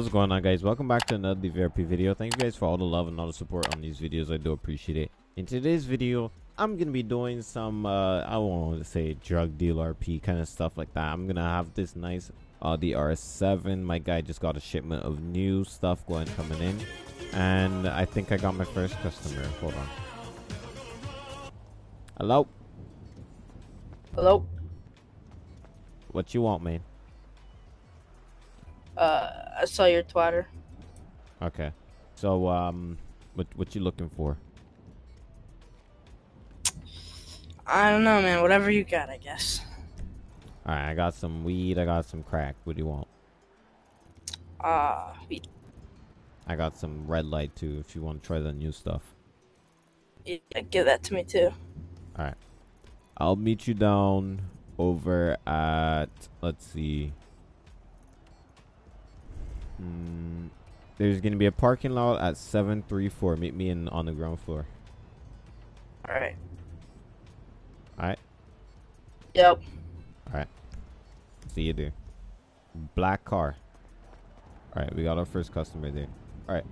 What's going on guys? Welcome back to another DVRP video. Thank you guys for all the love and all the support on these videos. I do appreciate it. In today's video, I'm gonna be doing some uh I won't say drug deal RP kind of stuff like that. I'm gonna have this nice uh the RS7. My guy just got a shipment of new stuff going coming in. And I think I got my first customer. Hold on. Hello? Hello. What you want, man? Uh, I saw your twatter. Okay. So um what what you looking for? I don't know, man. Whatever you got, I guess. Alright, I got some weed, I got some crack. What do you want? Uh, we, I got some red light too if you want to try the new stuff. yeah, give that to me too. Alright. I'll meet you down over at let's see. There's gonna be a parking lot at seven three four. Meet me in on the ground floor. All right. Alright? Yep. Alright. See you there. Black car. Alright, we got our first customer there. Alright.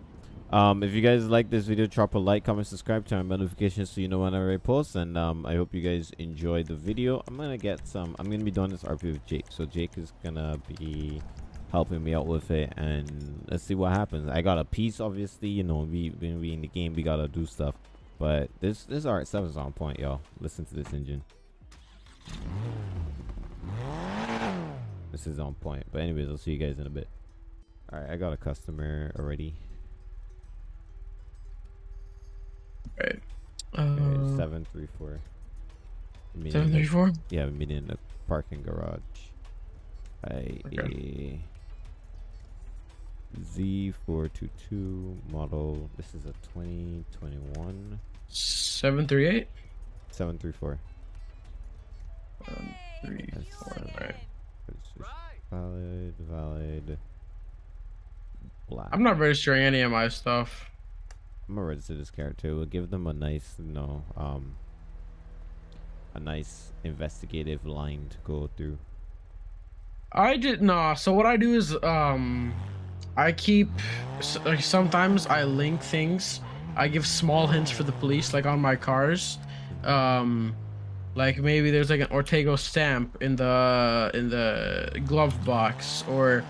Um, if you guys like this video, drop a like, comment, subscribe, turn on notifications so you know whenever I post. And um, I hope you guys enjoy the video. I'm gonna get some. I'm gonna be doing this RP with Jake, so Jake is gonna be helping me out with it, and let's see what happens. I got a piece, obviously. You know, we when we in the game, we gotta do stuff. But this this RX-7 is on point, y'all. Listen to this engine. This is on point. But anyways, I'll see you guys in a bit. Alright, I got a customer already. Right. Uh, seven three four. Seven thirty four. Yeah, we're meeting in the parking garage. I Okay. Z four two two model. This is a twenty twenty one Seven three eight. seven three four. One, three, That's four. Right. Valid, valid. Black. I'm not registering any of my stuff. I'm gonna register this character. We'll give them a nice, you know, um, a nice investigative line to go through. I did nah. So what I do is um, I keep like sometimes I link things. I give small hints for the police, like on my cars. Um, like maybe there's like an Ortego stamp in the in the glove box, or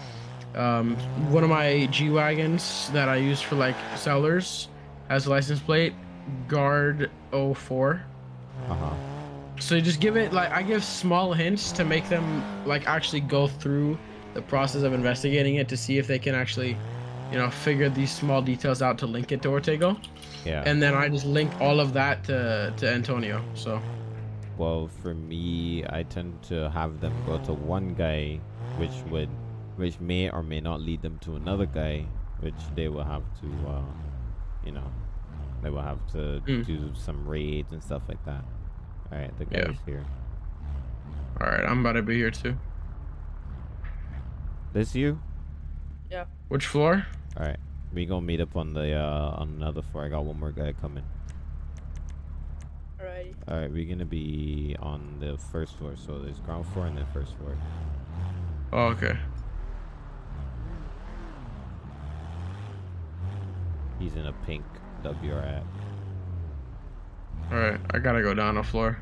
um, one of my G wagons that I use for like sellers has a license plate guard 04 Uh huh. so you just give it like I give small hints to make them like actually go through the process of investigating it to see if they can actually, you know, figure these small details out to link it to Ortego. Yeah. And then I just link all of that to to Antonio. So Well, for me, I tend to have them go to one guy, which would, which may or may not lead them to another guy, which they will have to, uh, you know, they will have to Mm. do some raids and stuff like that. All right, the Yeah. guy's here. all right, I'm about to be here too. This you? Yeah. Which floor? All right, we gonna meet up on the uh on another floor. I got one more guy coming. Alrighty. All right, we're gonna be on the first floor. So there's ground floor and then first floor. Oh, okay. He's in a pink WR All right, I gotta go down a floor.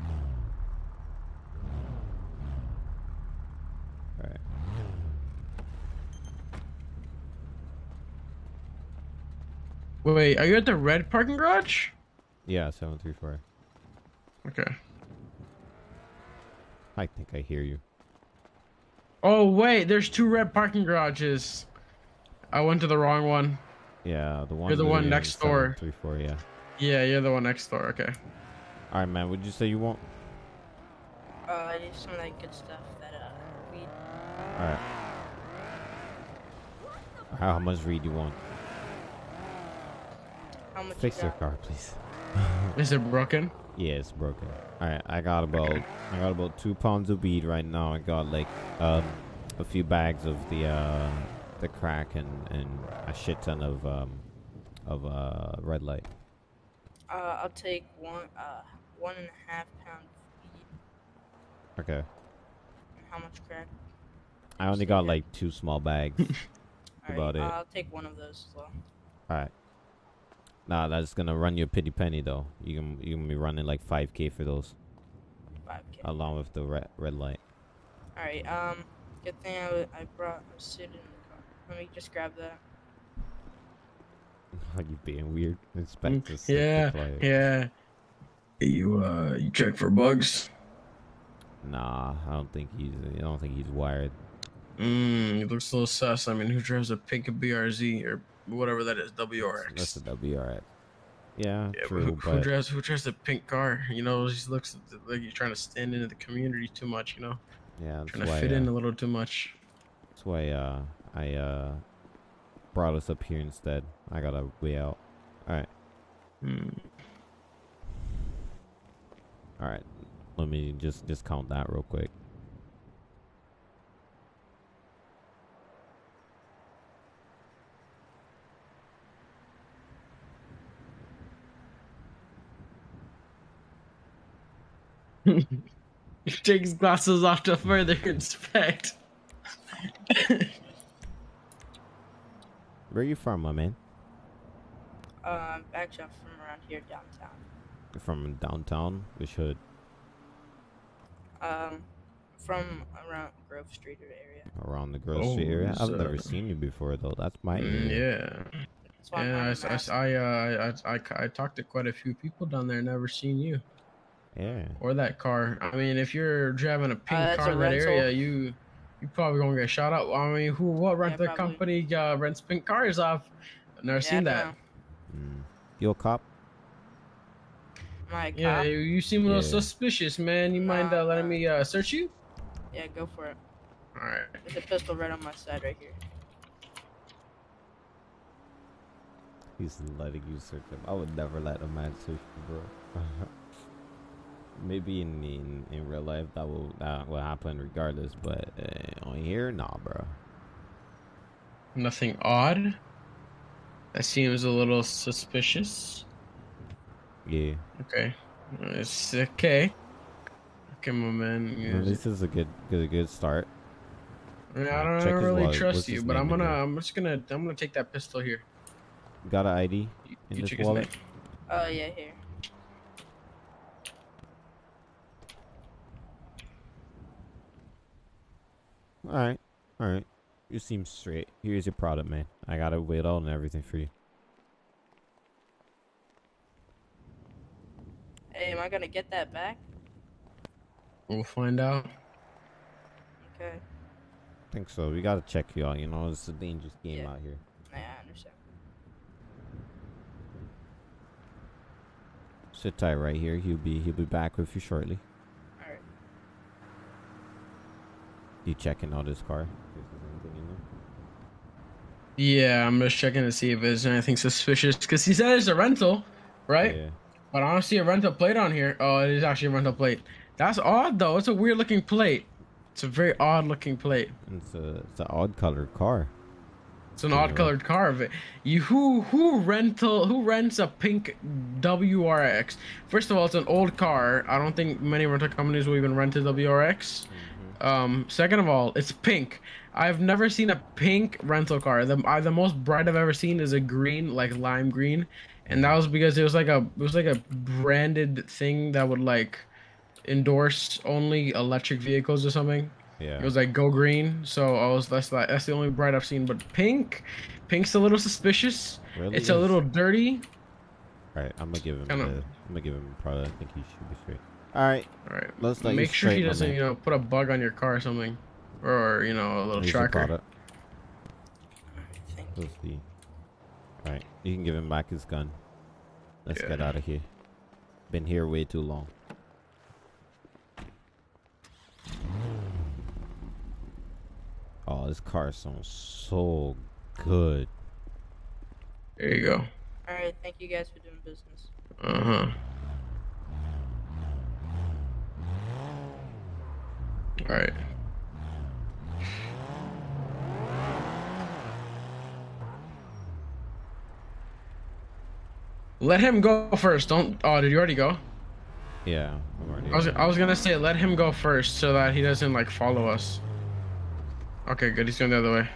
All right. Wait, are you at the red parking garage? Yeah, seven three four. Okay. I think I hear you. Oh wait, there's two red parking garages. I went to the wrong one. Yeah, the one. You're the one next door. Three, four, yeah. Yeah, you're the one next door. Okay. All right, man. Would you say you want? Uh, I need some of that good stuff. That uh, weed. All right. How, how much read you want? How much? Fix you your car, please. Is it broken? Yeah, it's broken. All right, I got about I got about two pounds of weed right now. I got like um a few bags of the uh the crack and and a shit ton of um of uh red light. Uh, I'll take one. Uh, one and a half pound weed. Okay. And how much crack? I only got like two small bags. Alright, about it. I'll take one of those as well. All right. Nah, that's gonna run you a pretty penny though. You can you can be running like 5k for those, 5k. along with the red red light. Alright, um, good thing I brought a suit in the car. Let me just grab that. Are you being weird? Expect to sit Mm, Yeah, the player. yeah. You uh, you check for bugs. Nah, I don't think he's. I don't think he's wired. Mm, he looks a little sus. I mean, who drives a pink BRZ or whatever that is, WRX? That's a WRX. Yeah, yeah, true, who, but who drives who drives a pink car? You know, he looks like he's trying to stand into the community too much. You know, yeah, trying to why. fit uh, in a little too much. That's why uh, I uh, brought us up here instead. I got a way out. All right, Hmm. all right. Let me just just count that real quick. takes glasses off to further inspect. Where are you from, my man? Um, actually, I'm from around here downtown. You're from downtown. Which hood? Um, from around Grove Street area. Around the Grove Oh, area. I've so- never seen you before though. That's my Mm, area. yeah, That's why I'm yeah. I, on s- the I s- map. I, uh, I, I, I talked to quite a few people down there. Never seen you Yeah. or that car. I mean, if you're driving a pink that's car a in that rental. area, you you probably gonna get shot up. I mean, who what rental probably. company uh, rents pink cars off? I've never Yeah, seen that. Mm. You a cop? My Yeah, cop. you, you seem a little Yeah. suspicious, man. You mind Nah, uh, letting me uh, search you? Yeah, go for it. All right. There's a pistol right on my side right here. He's letting you search him. I would never let a man search you, bro. Maybe in, in in real life that will that will happen regardless, but uh, on here, nah, bro. Nothing odd. That seems a little suspicious. Yeah, Okay. It's okay. Okay, my man. Well, this is a good good good start. I, mean, I don't, I don't really wallet. trust What's you, but I'm gonna. there? I'm just gonna. I'm gonna take that pistol here. Got an ID You, in you this his wallet? Oh yeah, here. All right, all right. You seem straight. Here's your product, man. I got it weighed out and everything for you. Hey, am I gonna get that back? We'll find out. Okay. I think so. We gotta check you out. You know, it's a dangerous game Yeah. out here. Yeah, I understand. Sit tight right here. He'll be he'll be back with you shortly. All right. You checking out his car? If there's anything in there? Yeah, I'm just checking to see if there's anything suspicious because he said it's a rental, right? Yeah. But I don't see a rental plate on here. Oh, it is actually a rental plate. That's odd though. It's a weird looking plate. It's a very odd looking plate. It's a it's an odd colored car. It's an Yeah. odd colored car. But you who who rental who rents a pink WRX? First of all, it's an old car. I don't think many rental companies will even rent a WRX. Mm. Um, second of all, it's pink. I've never seen a pink rental car. The I, the most bright I've ever seen is a green, like lime green, and that was because it was like a it was like a branded thing that would like endorse only electric vehicles or something. Yeah. It was like go green, so I was that's like that's the only bright I've seen. But pink, pink's a little suspicious. really It's a little dirty. All right, I'm gonna give him the, I'm gonna give him a product. I think he should be straight. All right, All right, let's let make sure he doesn't you know put a bug on your car or something, or you know a little Here's the tracker. product. Thank. Let's see. All right, you can give him back his gun. Let's Yeah. get out of here. Been here way too long. Oh, this car sounds so good. There you go. All right. Thank you guys for doing business. Uh huh. All right. Let him go first. Don't. Oh, did you already go? Yeah, I'm already. I was. I was gonna say let him go first so that he doesn't like follow us. Okay, good. He's going the other way.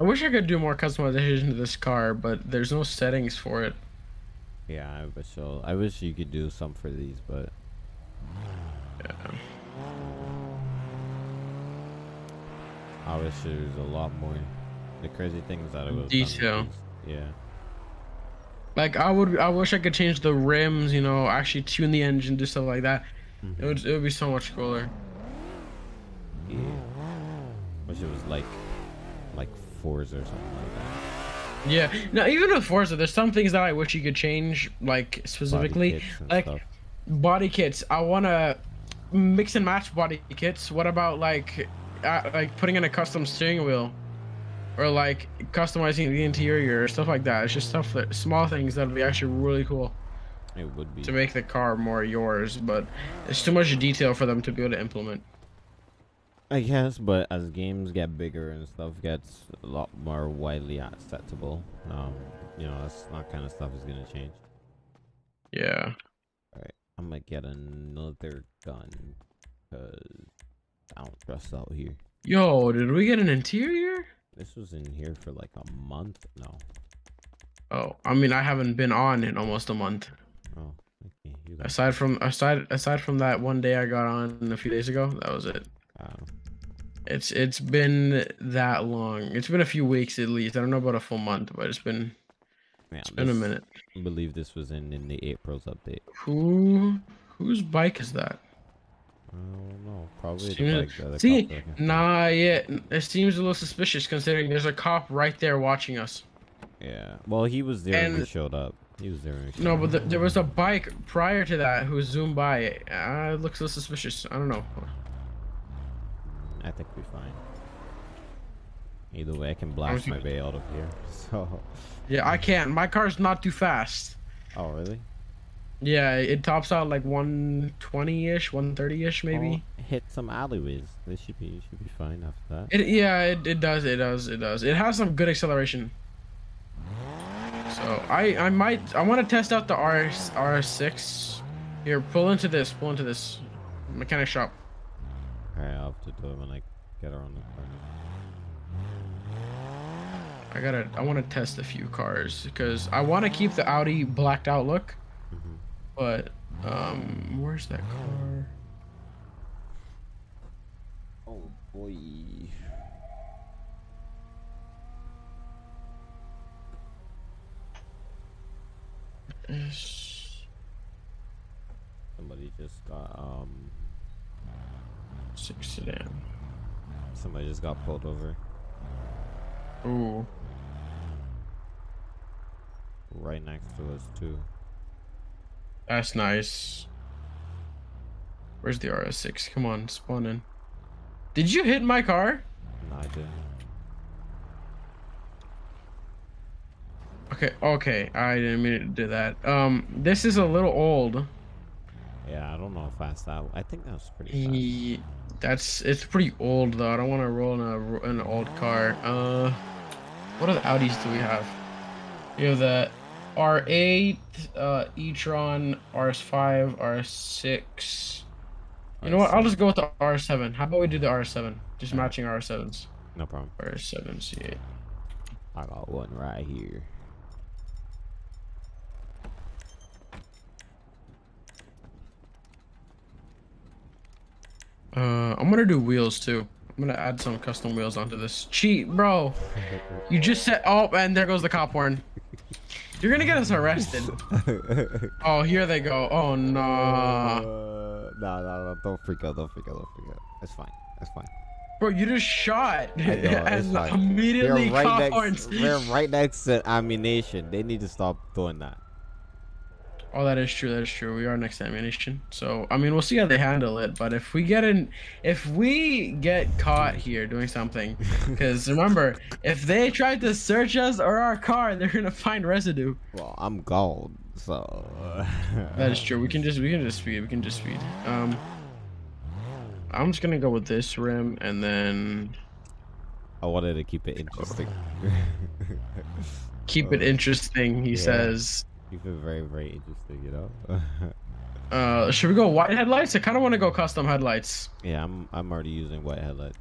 I wish I could do more customization to this car, but there's no settings for it. Yeah, I wish so. I wish you could do some for these, but Yeah. I wish there was a lot more. The crazy thing is that it was Detail. Yeah. Like I would, I wish I could change the rims. You know, actually tune the engine, do stuff like that. Mhm. It would, it would be so much cooler. Yeah. Wish it was like, like Forza or something like that. Yeah. Now even with Forza, there's some things that I wish you could change, like Body specifically, and like stuff. body kits. I wanna mix and match body kits. What about like, uh, like putting in a custom steering wheel, or like customizing the interior or stuff like that? It's just stuff that small things that'd be actually really cool It would be. to make the car more yours. But it's too much detail for them to be able to implement. I guess, but as games get bigger and stuff gets a lot more widely acceptable, um, you know, that's not kind of stuff is gonna change. Yeah. Alright, I'm gonna get another gun, cause I don't trust out here. Yo, did we get an interior? This was in here for like a month. No. Oh, I mean, I haven't been on in almost a month. Oh, okay. Aside from aside aside from that one day I got on a few days ago, that was it. Uh, It's it's been that long. It's been a few weeks at least. I don't know about a full month, but it's been yeah, it's been a minute. I believe this was in in the April's update. Who whose bike is that? I don't know. Probably the bike the See, nah, yeah, it seems a little suspicious considering there's a cop right there watching us. Yeah. Well, he was there when we showed up. He was there No, up. but th there was a bike prior to that who zoomed by. Uh, it looks a little suspicious. I don't know. I think we're fine. Either way, I can blast my way out of here. So. Yeah, I can't. My car's not too fast. Oh really? Yeah, it tops out like 120-ish, 130-ish maybe. Oh, hit some alleyways. This should be should be fine after that. It yeah, it, it does, it does, it does. It has some good acceleration. So I I might I want to test out the RS RS6. Here, pull into this, pull into this mechanic shop. Alright, I'll have to do it when I get around the corner. I gotta I want to test a few cars because I want to keep the Audi blacked out look, Mhm. but um, where's that car? Oh boy. Yes. Somebody just got um. Six sedan. Somebody just got pulled over Ooh. right next to us too. That's nice. Where's the RS6? Come on, spawn in. Did you hit my car? No, I didn't. Okay, okay. I didn't mean to do that. Um, this is a little old. Yeah, I don't know if that's that. I think that was pretty fast. Ye- That's it's pretty old though. I don't want to roll in a an old car. Uh, what other Audis do we have? You have the R8, uh, e-tron, RS5, RS6. You know what? I'll just go with the R7. How about we do the R7? Just matching R7s. No problem. R7 C8. I got one right here. Uh, I'm gonna do wheels too. I'm gonna add some custom wheels onto this. Cheat, bro. You just said. Oh, and there goes the cop horn. You're gonna get us arrested. Oh, here they go. Oh no. Uh, no, no, no! Don't freak out! Don't freak out! Don't freak out! It's fine. It's fine. Bro, you just shot. Know, it's and fine. immediately They're right cop next. horns. They're right next to ammunition. They need to stop doing that. Oh, that is true. That is true. We are next to ammunition. So, I mean, we'll see how they handle it. But if we get in, if we get caught here doing something, because remember, if they try to search us or our car, they're gonna find residue. Well, I'm gold, so. That is true. We can just we can just speed. We can just speed. Um, I'm just gonna go with this rim and then I wanted to keep it interesting. keep it Uh, interesting. He yeah. says. Keep it very, very interesting, you know. Uh, should we go white headlights? I kind of want to go custom headlights. yeah, I'm. I'm already using white headlights.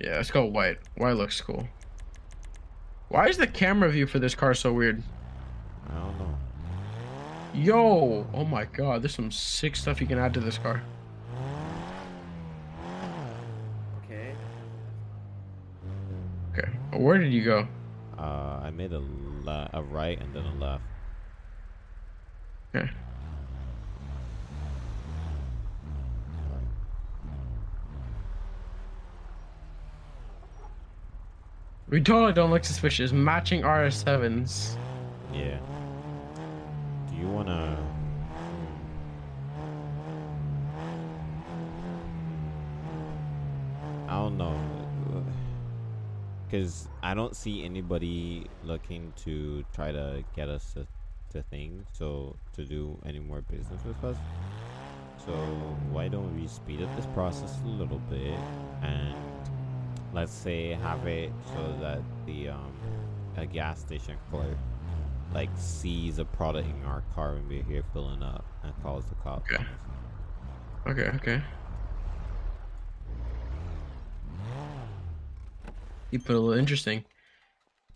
Yeah, let's go white. White looks cool. Why is the camera view for this car so weird? I don't know. Yo! Oh my god, there's some sick stuff you can add to this car. Okay. Okay, where did you go? Uh, I made a le- a right and then a left. Okay. We totally don't look suspicious. Matching RS7s. Yeah. Do you wanna? I don't know. Cause I don't see anybody looking to try to get us to, to things, so to do any more business with us. So why don't we speed up this process a little bit and let's say have it so that the um a gas station clerk like sees a product in our car when we're here filling up and calls the cops. Okay. Okay, okay. You put a little interesting.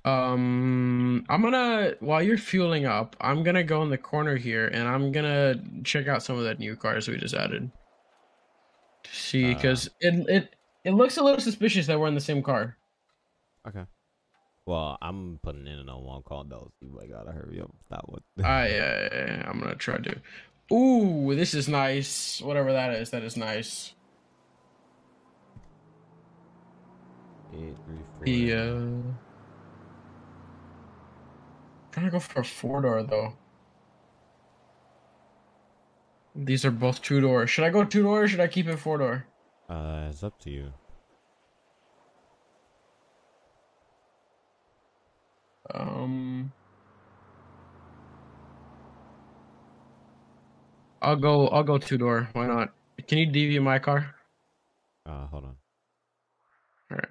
Um, I'm gonna while you're fueling up, I'm gonna go in the corner here and I'm gonna check out some of that new cars we just added. To see, Uh. because it it it looks a little suspicious that we're in the same car. Okay. Well, I'm putting in a one call though. So I gotta hurry up. That one. I uh, I'm gonna try to. Ooh, this is nice. Whatever that is, that is nice. Eight, three, four. The uh, trying to go for a four door though. These are both two door. Should I go two door or should I keep it four door? Uh, it's up to you. Um, I'll go. I'll go two door. Why not? Can you DV my car? Uh, hold on. All right.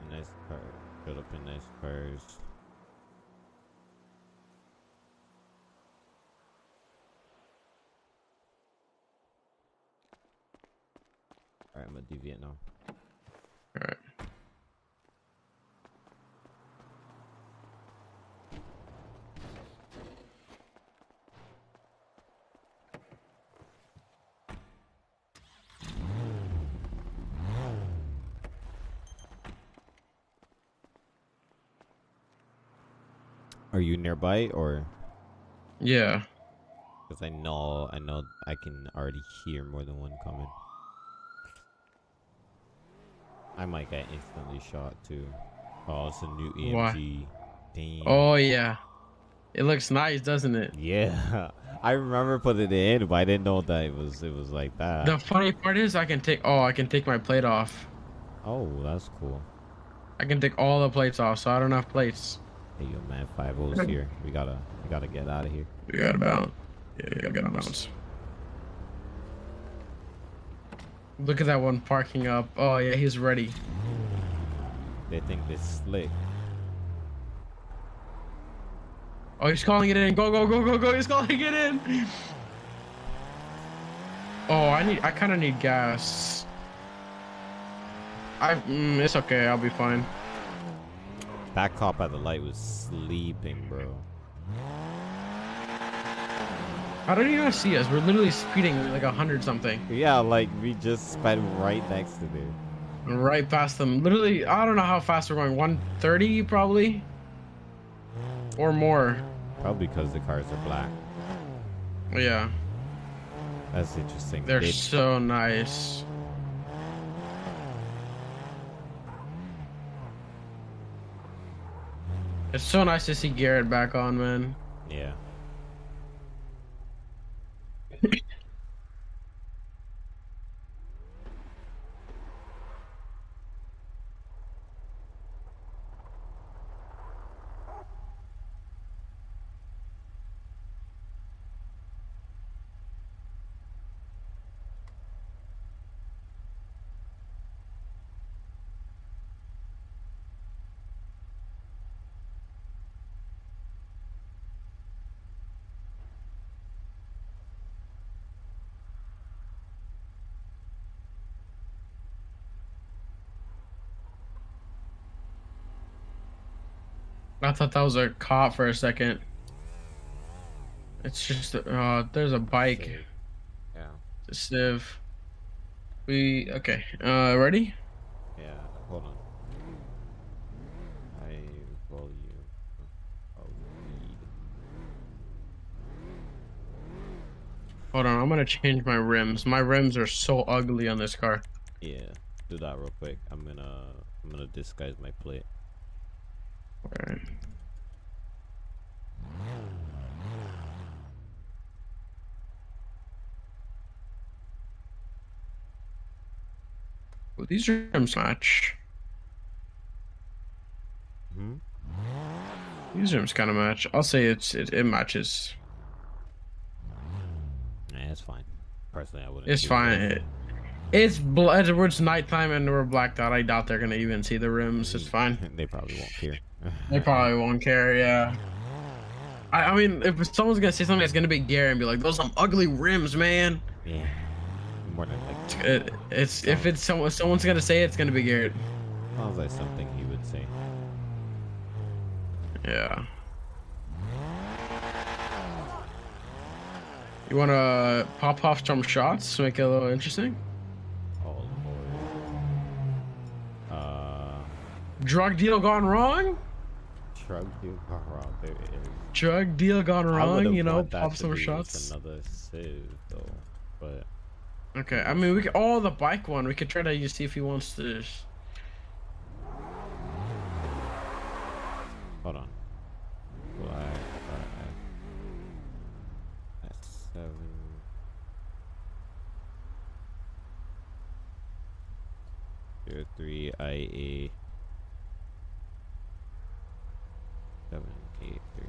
A nice car. Build cars. Alright, I'm gonna deviate now. Are you nearby or? Yeah. Because I know, I know, I can already hear more than one coming. I might get instantly shot too. Oh, it's a new? EMG. Damn. Oh yeah. It looks nice, doesn't it? Yeah, I remember putting it in, but I didn't know that it was it was like that. The funny part is I can take. Oh, I can take my plate off. oh, that's cool. I can take all the plates off, so I don't have plates. Hey, yo, man, five O's here. We gotta we gotta get out of here. We gotta bounce. Yeah, we gotta get on bounce. Look at that one parking up. Oh yeah, he's ready. They think they're slick. Oh, he's calling it in. Go, go, go, go, go. He's calling it in. Oh, I need. I kind of need gas. I. Mm, it's okay. I'll be fine. That cop by the light was sleeping, bro. How did he not see us? We're literally speeding like a hundred something, Yeah, like we just sped right next to them. right past them. Literally, I don't know how fast we're going. 130 probably, or more. Probably because the cars are black. Yeah, That's interesting. they're They- so nice. It's so nice to see Garrett back on, man. yeah. I thought that was a cop for a second. It's just uh there's a bike. Civ. Yeah. The Civ. We okay. Uh ready? Yeah. Hold on. High volume. of weed. Hold on, I'm gonna change my rims. My rims are so ugly on this car. Yeah. Do that real quick. I'm gonna I'm gonna disguise my plate. Well, these rooms match. Hmm. These rooms kind of match. I'll say it's it, it matches. Yeah, it's fine. Personally, I wouldn't. It's fine. It, it's it's nighttime and we're blacked out. I doubt they're gonna even see the rims. It's fine. they probably won't care. They probably won't care. Yeah. I, I mean, if someone's gonna say something, it's gonna be Gary and be like, "Those some ugly rims, man." yeah. More than like. It, it's if it's someone someone's gonna say it, it's gonna be Garrett. Sounds like something he would say. Yeah. You wanna pop off some shots to make it a little interesting? Drug deal gone wrong? shrug you. Oh, wow, there it is. Drug deal gone wrong? You know, pop some shots. Another civ though, but Okay, I mean, we could. Oh, the bike one. We could try to see if he wants to. hold on. Black five. Seven. Zero three IA. Seven eight three.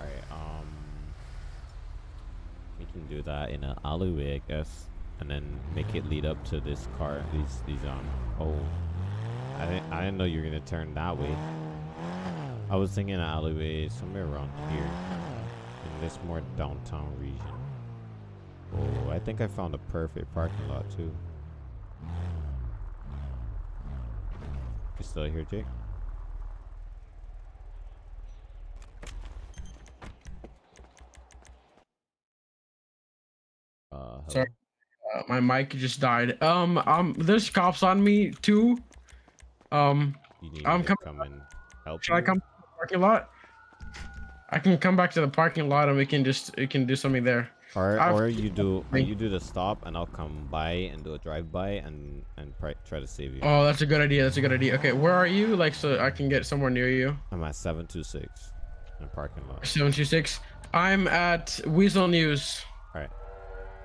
Alright, um we can do that in an alleyway I guess. And then make it lead up to this car these these um oh I didn't I didn't know you were gonna turn that way. I was thinking an alleyway somewhere around here. In this more downtown region. Oh, I think I found a perfect parking lot too. You still here, Jake? Sorry. Uh, my mic just died. Um, um, there's cops on me too. Um, You need I'm coming come and help should I come to the parking lot? I can come back to the parking lot and we can just we can do something there. Or, I've- or you do, or you do the stop, and I'll come by and do a drive by and and try to save you. Oh, that's a good idea. That's a good idea. Okay, where are you? Like, so I can get somewhere near you. I'm at seven two six, in parking lot. Seven two six. I'm at Weazel News.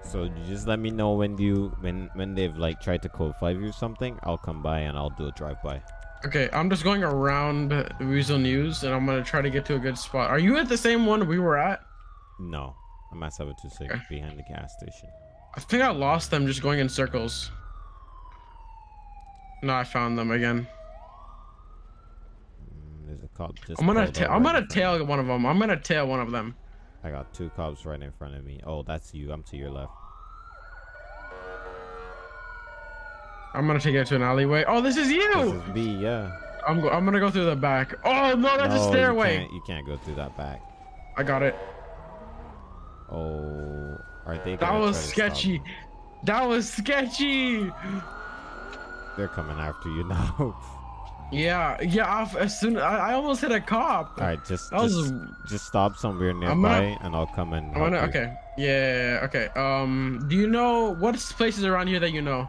So just let me know when you when when they've like tried to code five you something. I'll come by and I'll do a drive by. Okay, I'm just going around Weazel News and I'm gonna try to get to a good spot. Are you at the same one we were at? No, I'm at seven two six Okay. behind the gas station. I think I lost them just going in circles. No, I found them again. Mm, there's a cop just. I'm gonna pulled ta- up I'm gonna in front of tail one of them. I'm gonna tail one of them. I got two cops right in front of me. Oh, that's you. I'm to your left. I'm gonna take it to an alleyway. Oh, this is you. This you. is me. Yeah. I'm go- I'm gonna go through the back. Oh no, that's No, a you stairway. can't- You can't go through that back. I got it. Oh, are they? That was try to stop sketchy. That was sketchy. They're coming after you now. Yeah, yeah. I've, as soon I, I almost hit a cop. All right, just was- just, just stop somewhere gonna- nearby, and I'll come and gonna, okay. Yeah, okay. Um, do you know what's places around here that you know?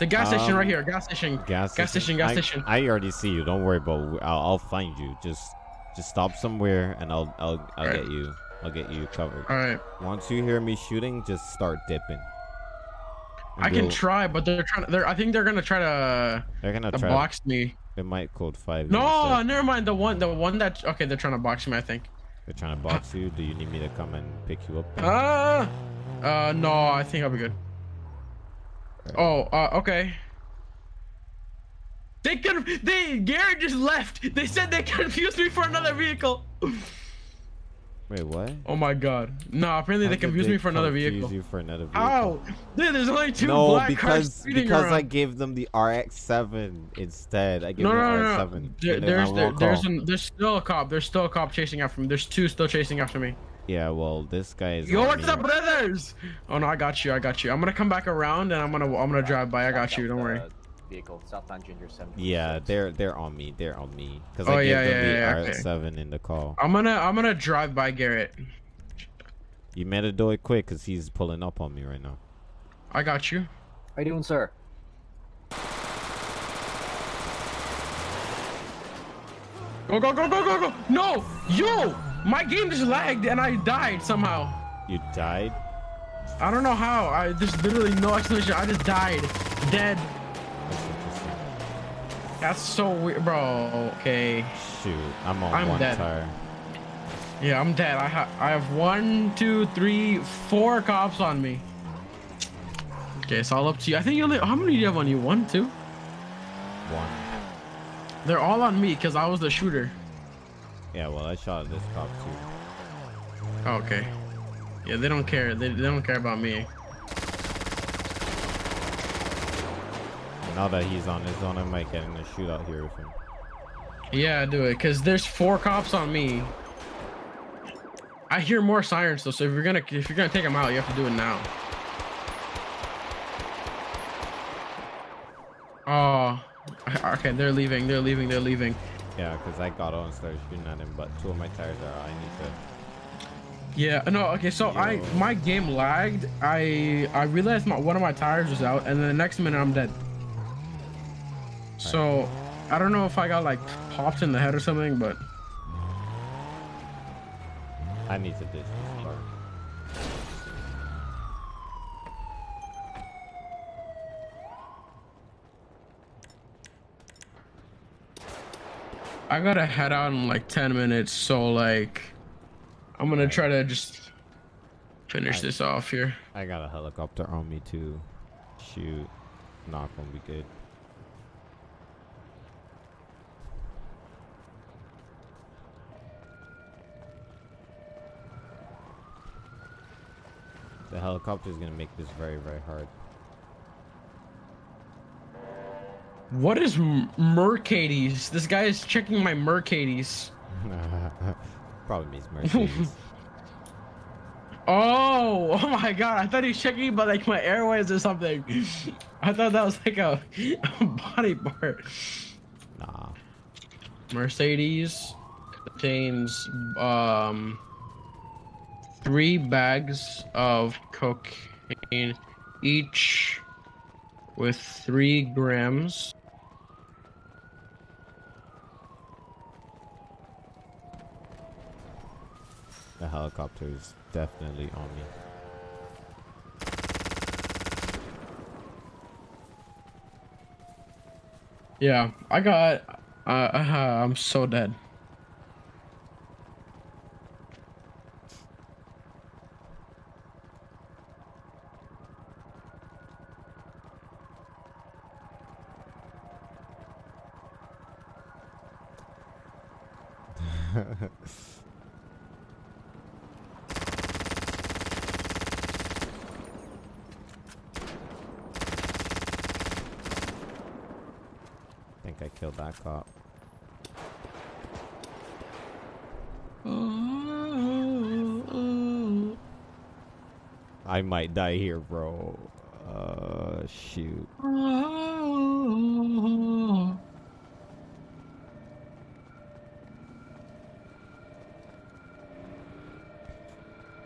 The gas station right Um, here. Gas station. Gas, Gas station, gas I, station. I already see you. Don't worry about. I'll, I'll find you. Just just stop somewhere, and I'll I'll I'll Alright. get you. I'll get you covered. All right. Once you hear me shooting, just start dipping. I can try, but they're trying. They're. I think they're gonna try to, They're gonna to try. box me. They might code five. No, never mind. The one, the one that. Okay, they're trying to box me. I think. They're trying to box you. Do you need me to come and pick you up? Uh, uh, no. I think I'll be good. Oh, uh, okay. They could. They Gary just left. They said they confused me for another vehicle. Wait, what? Oh my god. No, apparently How they confused me for another vehicle. You for another vehicle? How? Dude, there's only two no, black cars because speeding because I gave them the RX-7 instead. I gave No, them no, the no, RX-7. no. and There, there's there, there's an, there's still a cop. There's still a cop chasing after me. There's two still chasing after me. Yeah, well, this guy is. Yo, what's up, brothers? Oh no, I got you. I got you. I'm gonna come back around and I'm gonna I'm gonna drive by. I got you. Don't worry. Vehicle, southbound Ginger 7. Yeah, they're they're on me. They're on me because Oh, I gave yeah, them yeah, the yeah, okay. RX-7 in the call. I'm gonna I'm gonna drive by Garrett. You better do it quick because he's pulling up on me right now. I got you. How you doing, sir? Go go go go go go! No, yo, my game just lagged and I died somehow. You died? I don't know how. I there's literally no explanation. I just died, dead. That's so weird, bro. Okay. Shoot, I'm on I'm one dead. tire. Yeah, I'm dead. I have I have one, two, three, four cops on me. Okay, it's all up to you. I think you only how many do you have on you? One, two? One. They're all on me because I was the shooter. Yeah, well, I shot at this cop too. Okay. Yeah, they don't care. They, they don't care about me. Now that he's on his own, I might get in a shootout here with him. Yeah, do it. Cause there's four cops on me. I hear more sirens though, so if you're gonna if you're gonna take them out, you have to do it now. Oh, okay. They're leaving. They're leaving. They're leaving. Yeah, because I got on and started shooting at him, but two of my tires are out. I need to. Yeah. No. Okay. So I my game lagged. I I realized my one of my tires was out, and then the next minute I'm dead. So I don't know if I got like popped in the head or something, but I need to ditch this car. I gotta head out in like 10 minutes, so like I'm gonna try to just finish Alright. this off here. I got a helicopter on me too. Shoot, not gonna be good. The helicopter is gonna make this very, very hard. What is Mercades? This guy is checking my Mercades. Probably means Mercedes. Oh, oh my god, I thought he was checking by like my airways or something. I thought that was like a, a body part. nah. Mercedes contains um three bags of cocaine each with three grams. The helicopter is definitely on me. Yeah, I got. Uh, uh, I'm so dead. I killed that cop. I might die here, bro. Uh, shoot.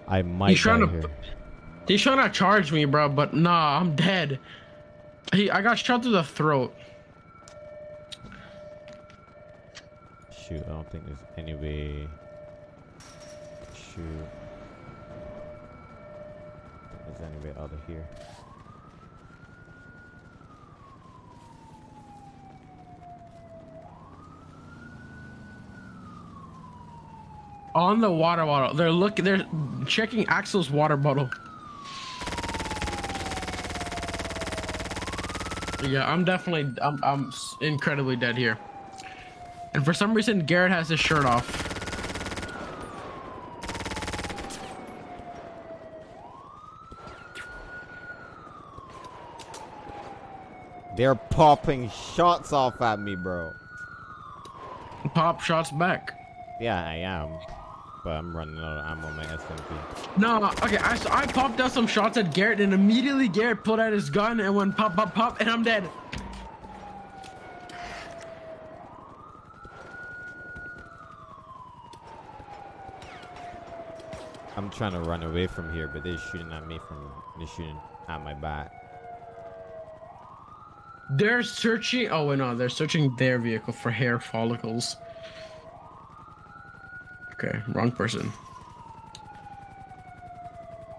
I might He's trying to- here. He's trying to charge me, bro, but nah, I'm dead. He, I got shot through the throat. Shoot, I don't think there's any way. Think there's any way out of here. On the water bottle. They're looking. They're checking Axel's water bottle. Yeah, I'm definitely. I'm. I'm incredibly dead here. And for some reason, Garrett has his shirt off. They're popping shots off at me, bro. Pop shots back. Yeah, I am. But I'm running out of ammo on my S M P. No, okay, I, I popped out some shots at Garrett and immediately Garrett pulled out his gun and went pop, pop, pop, and I'm dead. I'm trying to run away from here, but they're shooting at me from they're shooting at my back. They're searching. Oh wait, no, they're searching their vehicle for hair follicles. Okay, wrong person.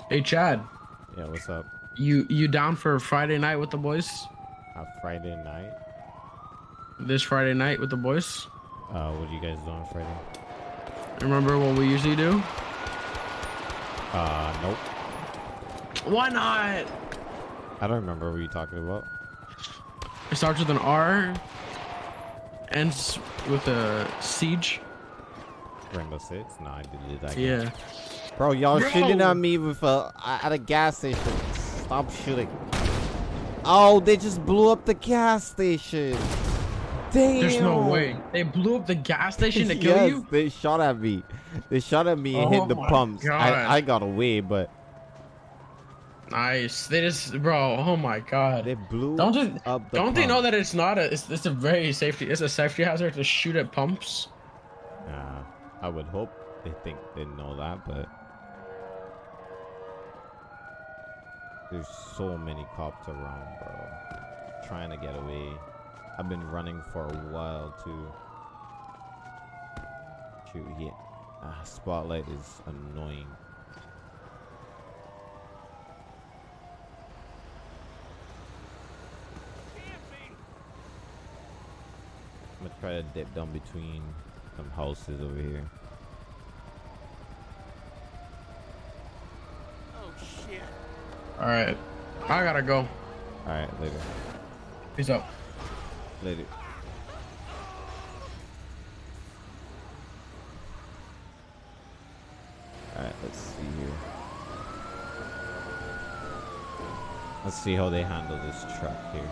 Hey Chad, Yeah, what's up? you you down for Friday night with the boys? A Friday night? This Friday night with the boys? Uh, what are you guys doing on Friday? Remember what we usually do? Uh, nope. Why not? I don't remember what you're talking about. It starts with an R, ends with a siege. Rainbow Six? No, I deleted that. game. Yeah. Bro, y'all shooting at me with a at a gas station. Stop shooting. Oh, they just blew up the gas station. Damn. There's no way. They blew up the gas station to kill yes, you? they shot at me. They shot at me and Oh hit the pumps. God. I, I got away, but Nice. They just, bro. Oh my god. they blew Don't up the don't they know that it's not a? It's, it's a very safety. It's a safety hazard to shoot at pumps. Nah, I would hope they think they know that, but there's so many cops around, bro. Trying to get away. I've been running for a while too. Shoot, he, ah, spotlight is annoying. I'm gonna try to dip down between some houses over here. Oh shit. All right. I gotta go. Alright, later. Peace out. Later. Alright, let's see here. Let's see how they handle this truck here.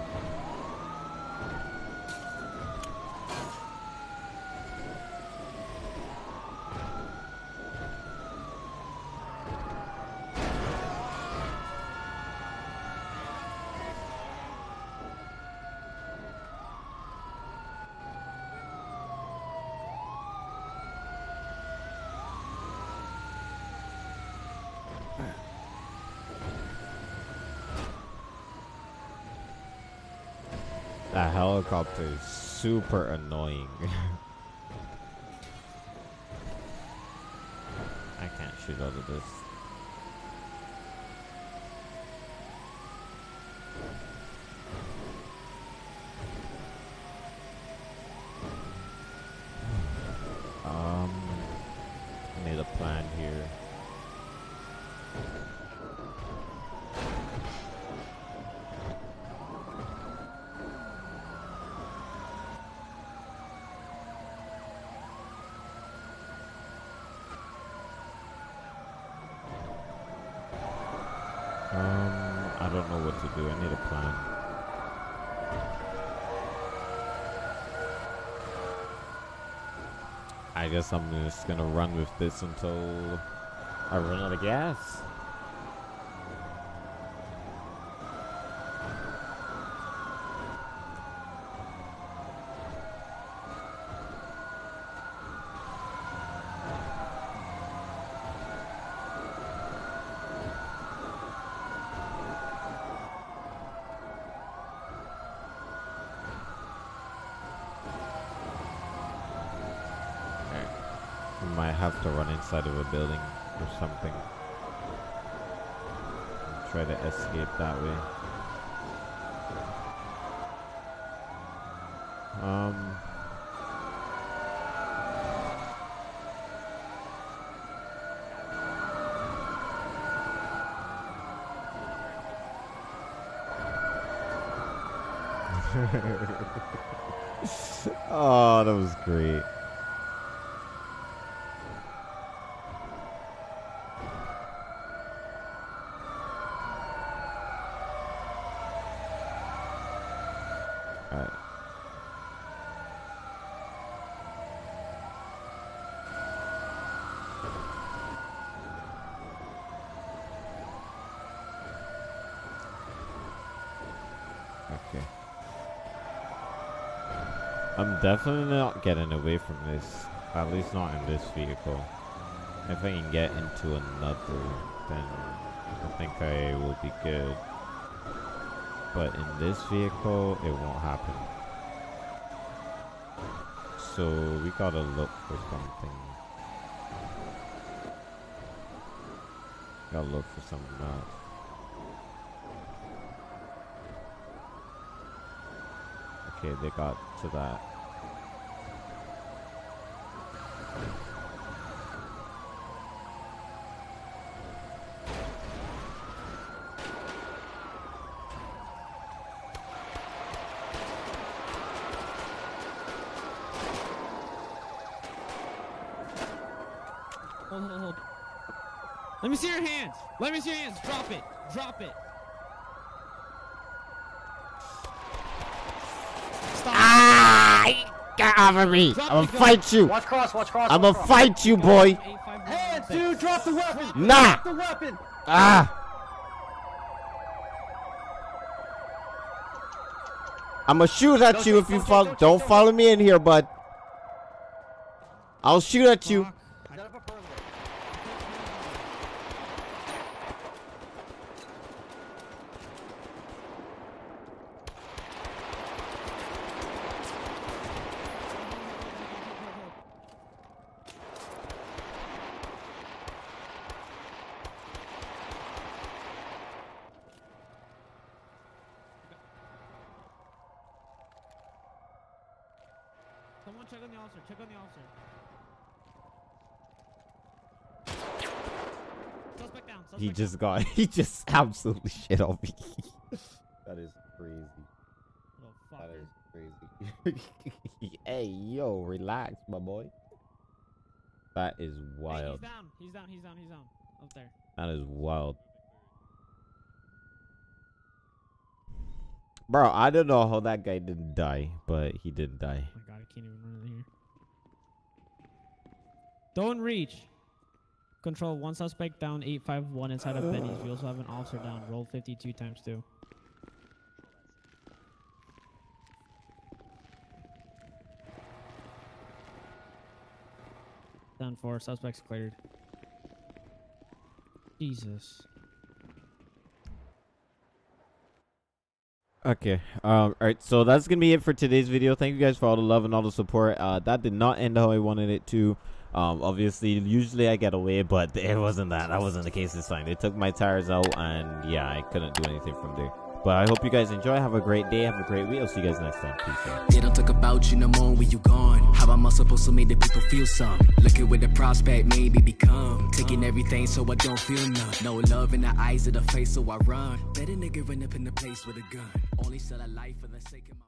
That helicopter is super annoying. I can't shoot out of this. Um, I need a plan here. Um, I don't know what to do. I need a plan. I guess I'm just gonna run with this until I run out of gas. Alright. We might have to run inside of a building or something. Try to escape that way. Um. oh, that was great. Okay. Definitely not getting away from this. At least not in this vehicle. If I can get into another, then I think I will be good. But in this vehicle, it won't happen. So we gotta look for something. Gotta look for something else. Okay, they got to that. Hold, hold, hold. Let me see your hands. Let me see your hands. Drop it. Drop it. Stop. Ah! Get off of me! Drop I'm gonna fight you! Watch cross, watch cross. I'm gonna fight you, boy! Hands, dude, drop the weapon. Nah! Drop the weapon. Ah! I'm gonna shoot at Don't you if you follow. don't Don't don't follow me in here, bud. I'll shoot at you. Fuck. I- Set up a perimeter. Someone check on the officer. Check on the officer. Suspect down. Suspect He down. Just got. He just absolutely shit on me. that is crazy. Little That fucker. crazy. hey, yo, relax, my boy. That is Hey, wild. he's down. He's down. He's down. He's down. Up there. That is wild. Bro, I don't know how that guy didn't die, but he did die. Oh my god, I can't even run in here. Don't reach. Control one suspect down, 851 inside of Benny's. We also have an officer down. Roll 52 times 2. Down 4. Suspects cleared. Jesus. Okay. Um. All right. So that's gonna be it for today's video. Thank you guys for all the love and all the support. Uh, that did not end how I wanted it to. Um. Obviously, usually I get away, but it wasn't that. That wasn't the case this time. They took my tires out, and yeah, I couldn't do anything from there. But I hope you guys enjoy. Have a great day. Have a great week. I'll see you guys next time. Peace out. They don't talk about you no more when you gone. How am I supposed to make the people feel some? Looking with the prospect, maybe become. Taking everything so I don't feel none. No love in the eyes of the face, so I run. Better nigga run up in the place with a gun. Only sell a life for the sake of my.